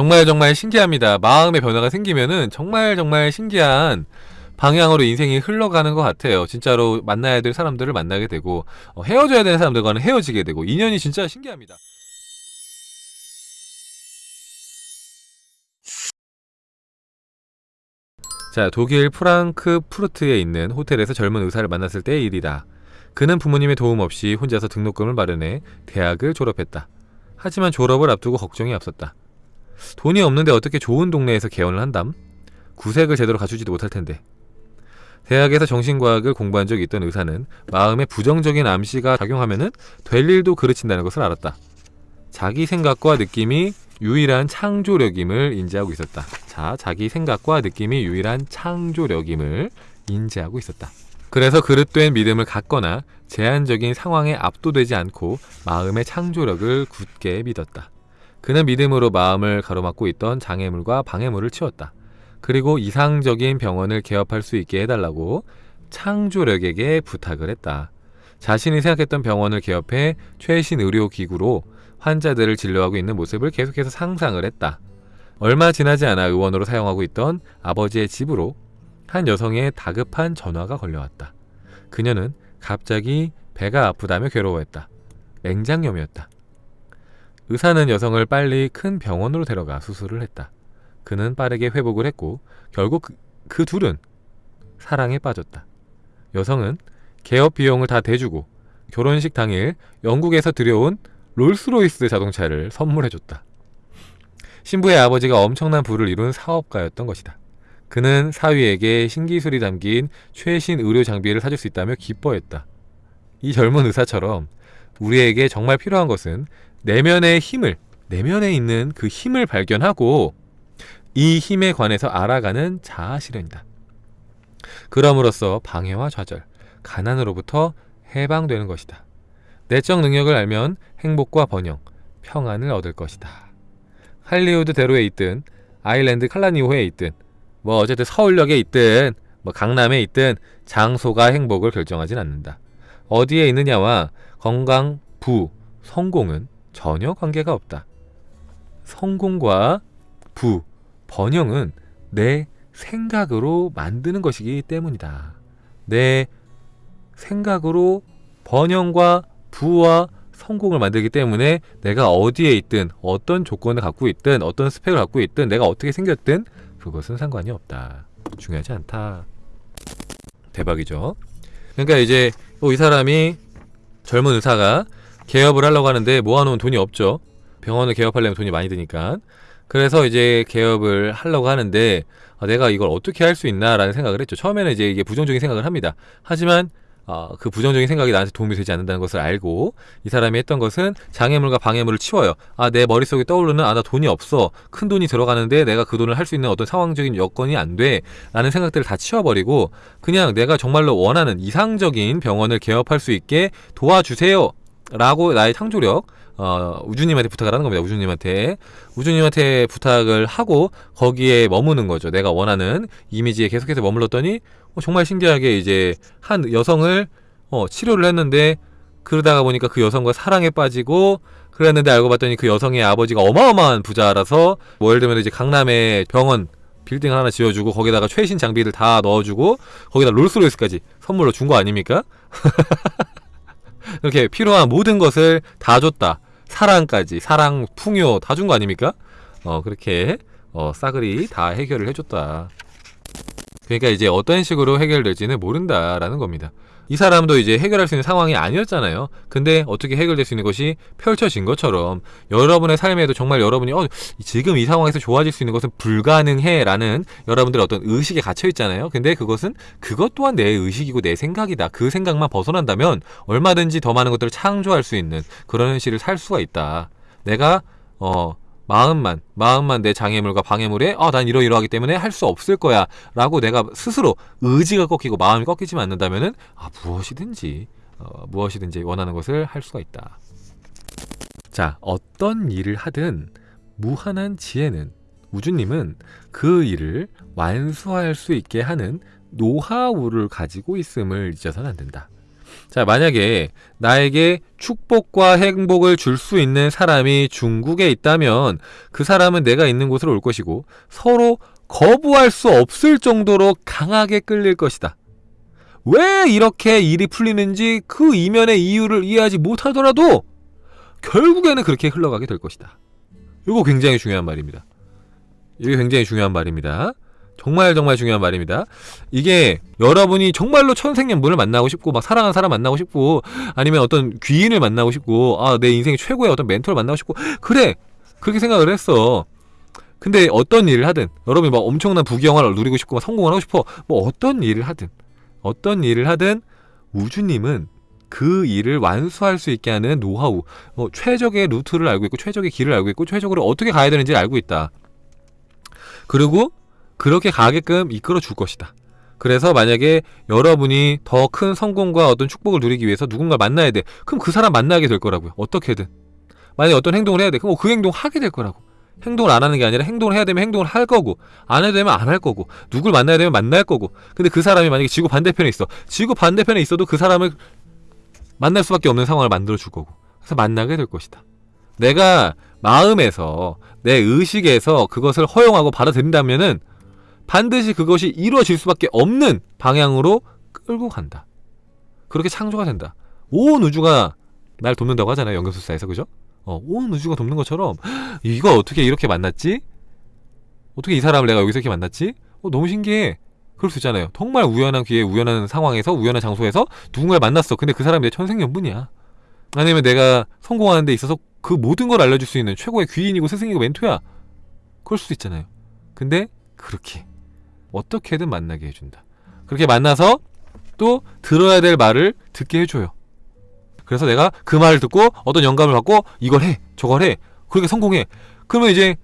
정말 정말 신기합니다. 마음의 변화가 생기면은 정말 정말 신기한 방향으로 인생이 흘러가는 것 같아요. 진짜로 만나야 될 사람들을 만나게 되고 어, 헤어져야 되는 사람들과는 헤어지게 되고 인연이 진짜 신기합니다. 자, 독일 프랑크 푸르트에 있는 호텔에서 젊은 의사를 만났을 때의 일이다. 그는 부모님의 도움 없이 혼자서 등록금을 마련해 대학을 졸업했다. 하지만 졸업을 앞두고 걱정이 앞섰다. 돈이 없는데 어떻게 좋은 동네에서 개원을 한담? 구색을 제대로 갖추지도 못할 텐데. 대학에서 정신과학을 공부한 적이 있던 의사는 마음에 부정적인 암시가 작용하면 은 될 일도 그르친다는 것을 알았다. 자기 생각과 느낌이 유일한 창조력임을 인지하고 있었다. 자, 자기 생각과 느낌이 유일한 창조력임을 인지하고 있었다. 그래서 그릇된 믿음을 갖거나 제한적인 상황에 압도되지 않고 마음의 창조력을 굳게 믿었다. 그는 믿음으로 마음을 가로막고 있던 장애물과 방해물을 치웠다. 그리고 이상적인 병원을 개업할 수 있게 해달라고 창조력에게 부탁을 했다. 자신이 생각했던 병원을 개업해 최신 의료기구로 환자들을 진료하고 있는 모습을 계속해서 상상을 했다. 얼마 지나지 않아 의원으로 사용하고 있던 아버지의 집으로 한 여성의 다급한 전화가 걸려왔다. 그녀는 갑자기 배가 아프다며 괴로워했다. 맹장염이었다. 의사는 여성을 빨리 큰 병원으로 데려가 수술을 했다. 그는 빠르게 회복을 했고 결국 그, 그 둘은 사랑에 빠졌다. 여성은 개업 비용을 다 대주고 결혼식 당일 영국에서 들여온 롤스로이스 자동차를 선물해줬다. 신부의 아버지가 엄청난 부를 이룬 사업가였던 것이다. 그는 사위에게 신기술이 담긴 최신 의료 장비를 사줄 수 있다며 기뻐했다. 이 젊은 의사처럼 우리에게 정말 필요한 것은 내면의 힘을, 내면에 있는 그 힘을 발견하고 이 힘에 관해서 알아가는 자아 실현이다. 그럼으로써 방해와 좌절, 가난으로부터 해방되는 것이다. 내적 능력을 알면 행복과 번영, 평안을 얻을 것이다. 할리우드 대로에 있든 아일랜드 칼라니오에 있든 뭐 어쨌든 서울역에 있든 뭐 강남에 있든 장소가 행복을 결정하진 않는다. 어디에 있느냐와 건강, 부, 성공은 전혀 관계가 없다. 성공과 부, 번영은 내 생각으로 만드는 것이기 때문이다. 내 생각으로 번영과 부와 성공을 만들기 때문에 내가 어디에 있든 어떤 조건을 갖고 있든 어떤 스펙을 갖고 있든 내가 어떻게 생겼든 그것은 상관이 없다. 중요하지 않다. 대박이죠. 그러니까 이제 이 사람이 젊은 의사가 개업을 하려고 하는데 모아놓은 돈이 없죠. 병원을 개업하려면 돈이 많이 드니까. 그래서 이제 개업을 하려고 하는데 아, 내가 이걸 어떻게 할 수 있나 라는 생각을 했죠. 처음에는 이제 이게 부정적인 생각을 합니다. 하지만 어, 그 부정적인 생각이 나한테 도움이 되지 않는다는 것을 알고 이 사람이 했던 것은 장애물과 방해물을 치워요. 아, 내 머릿속에 떠오르는 아, 나 돈이 없어. 큰 돈이 들어가는데 내가 그 돈을 할 수 있는 어떤 상황적인 여건이 안 돼. 라는 생각들을 다 치워버리고 그냥 내가 정말로 원하는 이상적인 병원을 개업할 수 있게 도와주세요. 라고 나의 창조력 어, 우주님한테 부탁을 하는 겁니다. 우주님한테. 우주님한테 부탁을 하고 거기에 머무는 거죠. 내가 원하는 이미지에 계속해서 머물렀더니 어, 정말 신기하게 이제 한 여성을 어, 치료를 했는데 그러다가 보니까 그 여성과 사랑에 빠지고 그랬는데 알고 봤더니 그 여성의 아버지가 어마어마한 부자라서 뭐 예를 들면 이제 강남에 병원 빌딩 하나 지어주고 거기다가 최신 장비를 다 넣어주고 거기다 롤스로이스까지 선물로 준 거 아닙니까? 이렇게 필요한 모든 것을 다 줬다. 사랑까지 사랑 풍요 다 준 거 아닙니까? 어 그렇게 어 싸그리 다 해결을 해줬다. 그러니까 이제 어떤 식으로 해결될지는 모른다라는 겁니다. 이 사람도 이제 해결할 수 있는 상황이 아니었잖아요. 근데 어떻게 해결될 수 있는 것이 펼쳐진 것처럼 여러분의 삶에도 정말 여러분이 어, 지금 이 상황에서 좋아질 수 있는 것은 불가능해라는 여러분들의 어떤 의식에 갇혀 있잖아요. 근데 그것은 그것 또한 내 의식이고 내 생각이다. 그 생각만 벗어난다면 얼마든지 더 많은 것들을 창조할 수 있는 그런 현실을 살 수가 있다. 내가 어 마음만 마음만 내 장애물과 방해물에 아 난 이러이러하기 때문에 할 수 없을 거야. 라고 내가 스스로 의지가 꺾이고 마음이 꺾이지만 않는다면 은 아 무엇이든지 어, 무엇이든지 원하는 것을 할 수가 있다. 자 어떤 일을 하든 무한한 지혜는 우주님은 그 일을 완수할 수 있게 하는 노하우를 가지고 있음을 잊어서는 안 된다 자, 만약에 나에게 축복과 행복을 줄 수 있는 사람이 중국에 있다면 그 사람은 내가 있는 곳으로 올 것이고 서로 거부할 수 없을 정도로 강하게 끌릴 것이다. 왜 이렇게 일이 풀리는지 그 이면의 이유를 이해하지 못하더라도 결국에는 그렇게 흘러가게 될 것이다. 이거 굉장히 중요한 말입니다. 이게 굉장히 중요한 말입니다. 정말 정말 중요한 말입니다. 이게 여러분이 정말로 천생연분을 만나고 싶고 막 사랑하는 사람 만나고 싶고 아니면 어떤 귀인을 만나고 싶고 아 내 인생 최고의 어떤 멘토를 만나고 싶고 그래 그렇게 생각을 했어. 근데 어떤 일을 하든 여러분이 막 엄청난 부귀영화를 누리고 싶고 막 성공을 하고 싶어 뭐 어떤 일을 하든 어떤 일을 하든 우주님은 그 일을 완수할 수 있게 하는 노하우, 어, 최적의 루트를 알고 있고 최적의 길을 알고 있고 최적으로 어떻게 가야 되는지를 알고 있다. 그리고 그렇게 가게끔 이끌어 줄 것이다. 그래서 만약에 여러분이 더 큰 성공과 어떤 축복을 누리기 위해서 누군가를 만나야 돼. 그럼 그 사람 만나게 될 거라고요. 어떻게든. 만약에 어떤 행동을 해야 돼. 그럼 그 행동 하게 될 거라고. 행동을 안 하는 게 아니라 행동을 해야 되면 행동을 할 거고 안 해야 되면 안 할 거고 누굴 만나야 되면 만날 거고 근데 그 사람이 만약에 지구 반대편에 있어 지구 반대편에 있어도 그 사람을 만날 수밖에 없는 상황을 만들어 줄 거고 그래서 만나게 될 것이다 내가 마음에서 내 의식에서 그것을 허용하고 받아들인다면은 반드시 그것이 이루어질 수밖에 없는 방향으로 끌고 간다 그렇게 창조가 된다 온 우주가 날 돕는다고 하잖아요 연금술사에서 그죠? 어, 온 우주가 돕는 것처럼 이거 어떻게 이렇게 만났지? 어떻게 이 사람을 내가 여기서 이렇게 만났지? 어, 너무 신기해. 그럴 수 있잖아요. 정말 우연한 기회에 우연한 상황에서 우연한 장소에서 누군가를 만났어. 근데 그 사람이 내 천생연분이야. 아니면 내가 성공하는 데 있어서 그 모든 걸 알려줄 수 있는 최고의 귀인이고 스승이고 멘토야. 그럴 수도 있잖아요. 근데 그렇게 어떻게든 만나게 해준다. 그렇게 만나서 또 들어야 될 말을 듣게 해줘요. 그래서 내가 그 말을 듣고 어떤 영감을 받고 이걸 해 저걸 해 그렇게 성공해 그러면 이제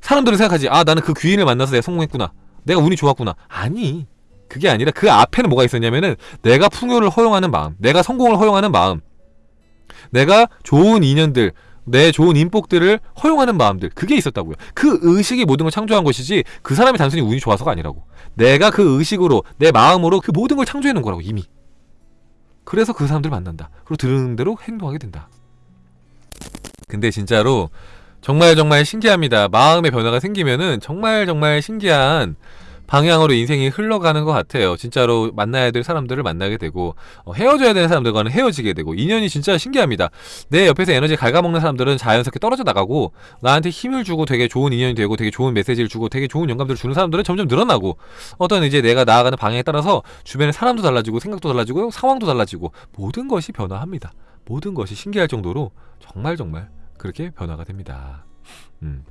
사람들은 생각하지 아 나는 그 귀인을 만나서 내가 성공했구나 내가 운이 좋았구나 아니 그게 아니라 그 앞에는 뭐가 있었냐면은 내가 풍요를 허용하는 마음 내가 성공을 허용하는 마음 내가 좋은 인연들 내 좋은 인복들을 허용하는 마음들 그게 있었다고요 그 의식이 모든 걸 창조한 것이지 그 사람이 단순히 운이 좋아서가 아니라고 내가 그 의식으로 내 마음으로 그 모든 걸 창조해 놓은 거라고 이미 그래서 그 사람들을 만난다. 그리고 들은 대로 행동하게 된다. 근데 진짜로 정말 정말 신기합니다. 마음의 변화가 생기면은 정말 정말 신기한 방향으로 인생이 흘러가는 것 같아요. 진짜로 만나야 될 사람들을 만나게 되고 어, 헤어져야 되는 사람들과는 헤어지게 되고 인연이 진짜 신기합니다. 내 옆에서 에너지 갉아먹는 사람들은 자연스럽게 떨어져 나가고 나한테 힘을 주고 되게 좋은 인연이 되고 되게 좋은 메시지를 주고 되게 좋은 영감들을 주는 사람들은 점점 늘어나고 어떤 이제 내가 나아가는 방향에 따라서 주변의 사람도 달라지고 생각도 달라지고 상황도 달라지고 모든 것이 변화합니다. 모든 것이 신기할 정도로 정말 정말 그렇게 변화가 됩니다. 음.